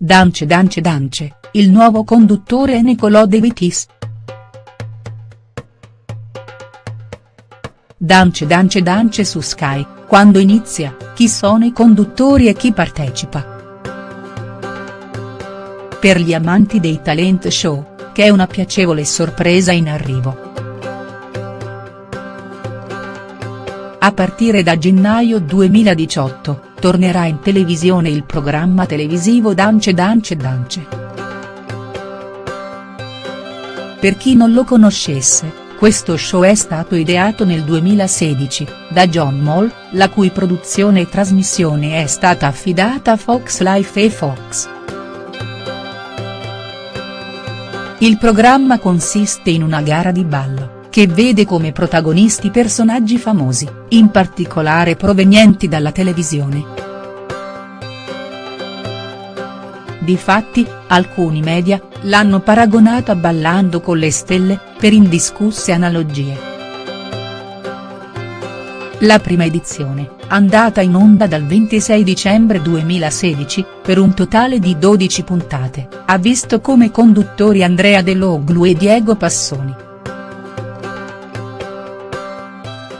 Dance Dance Dance, il nuovo conduttore è Nicolò De Vitis. Dance Dance Dance su Sky, quando inizia, chi sono i conduttori e chi partecipa. Per gli amanti dei talent show, che è una piacevole sorpresa in arrivo. A partire da gennaio 2018, tornerà in televisione il programma televisivo Dance Dance Dance. Per chi non lo conoscesse, questo show è stato ideato nel 2016, da John Moll, la cui produzione e trasmissione è stata affidata a Fox Life e Fox. Il programma consiste in una gara di ballo che vede come protagonisti personaggi famosi, in particolare provenienti dalla televisione. Difatti, alcuni media, l'hanno paragonato a Ballando con le stelle, per indiscusse analogie. La prima edizione, andata in onda dal 26 dicembre 2016, per un totale di 12 puntate, ha visto come conduttori Andrea De Loglu e Diego Passoni.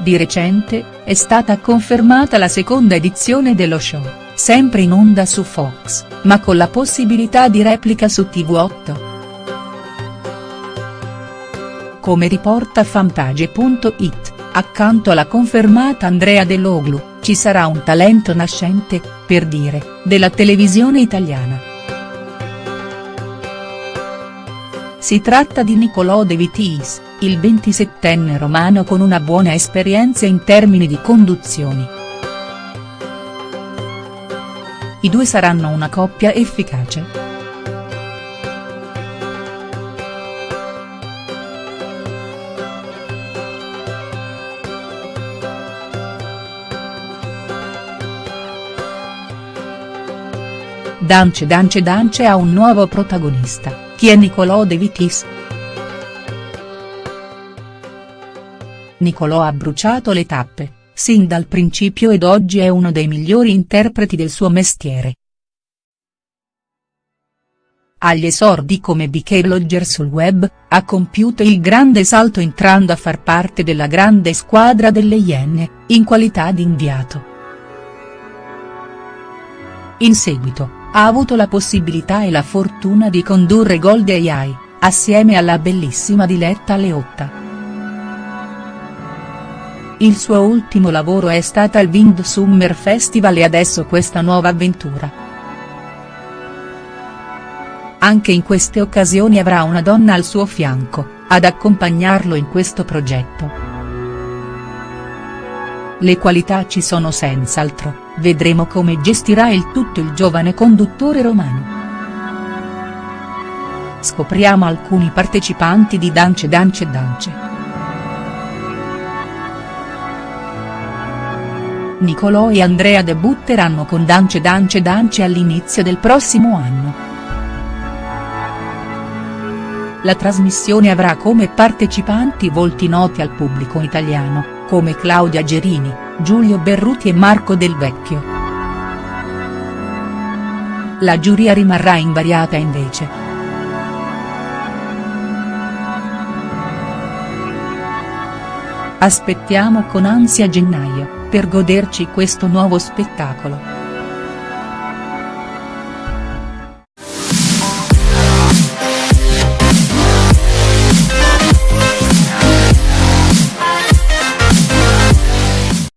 Di recente, è stata confermata la seconda edizione dello show, sempre in onda su Fox, ma con la possibilità di replica su TV8. Come riporta fanpage.it, accanto alla confermata Andrea De Loglu, ci sarà un talento nascente, per dire, della televisione italiana. Si tratta di Nicolò De Vitis, il 27enne romano con una buona esperienza in termini di conduzioni. I due saranno una coppia efficace. Dance Dance Dance ha un nuovo protagonista. Chi è Nicolò De Vitis?. Nicolò ha bruciato le tappe, sin dal principio ed oggi è uno dei migliori interpreti del suo mestiere. Agli esordi come BK Blogger sul web, ha compiuto il grande salto entrando a far parte della grande squadra delle Iene, in qualità di inviato. In seguito, ha avuto la possibilità e la fortuna di condurre Gold AI, assieme alla bellissima Diletta Leotta. Il suo ultimo lavoro è stata il Wind Summer Festival e adesso questa nuova avventura. Anche in queste occasioni avrà una donna al suo fianco, ad accompagnarlo in questo progetto. Le qualità ci sono senz'altro, vedremo come gestirà il tutto il giovane conduttore romano. Scopriamo alcuni partecipanti di Dance Dance Dance. Nicolò e Andrea debutteranno con Dance Dance Dance all'inizio del prossimo anno. La trasmissione avrà come partecipanti volti noti al pubblico italiano, come Claudia Gerini, Giulio Berruti e Marco Del Vecchio. La giuria rimarrà invariata invece. Aspettiamo con ansia gennaio, per goderci questo nuovo spettacolo.